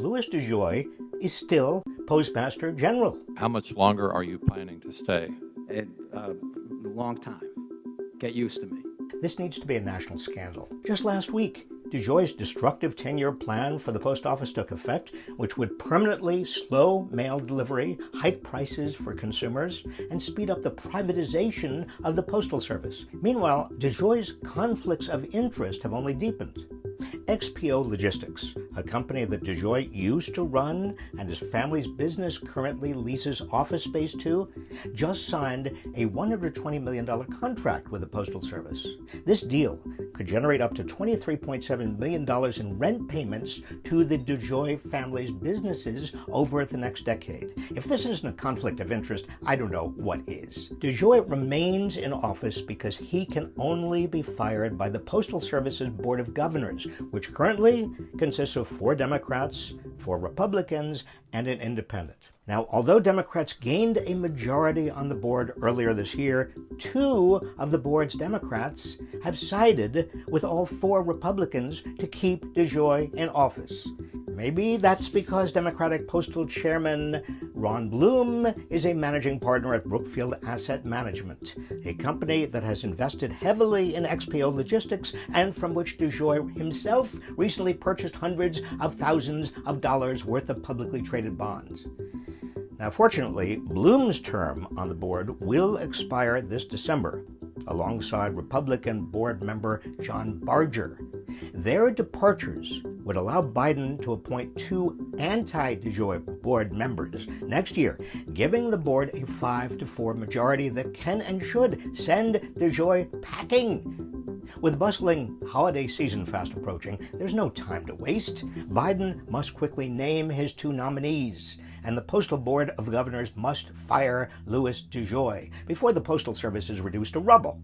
Louis DeJoy is still Postmaster General. How much longer are you planning to stay? A uh, long time. Get used to me. This needs to be a national scandal. Just last week, DeJoy's destructive 10-year plan for the post office took effect, which would permanently slow mail delivery, hike prices for consumers, and speed up the privatization of the postal service. Meanwhile, DeJoy's conflicts of interest have only deepened. XPO Logistics, a company that DeJoy used to run and his family's business currently leases office space to, just signed a $120 million contract with the Postal Service. This deal could generate up to $23.7 million in rent payments to the DeJoy family's businesses over the next decade. If this isn't a conflict of interest, I don't know what is. DeJoy remains in office because he can only be fired by the Postal Service's Board of Governors, which currently consists of four Democrats, four Republicans, and an independent. Now, although Democrats gained a majority on the board earlier this year, two of the board's Democrats have sided with all four Republicans to keep DeJoy in office. Maybe that's because Democratic Postal Chairman Ron Bloom is a managing partner at Brookfield Asset Management, a company that has invested heavily in XPO Logistics and from which DeJoy himself recently purchased hundreds of thousands of dollars worth of publicly traded bonds. Now, fortunately, Bloom's term on the board will expire this December, alongside Republican board member John Barger. Their departures would allow Biden to appoint two anti-DeJoy board members next year, giving the board a 5 to 4 majority that can and should send DeJoy packing. With bustling holiday season fast approaching, there's no time to waste. Biden must quickly name his two nominees, and the Postal Board of Governors must fire Louis DeJoy before the Postal Service is reduced to rubble.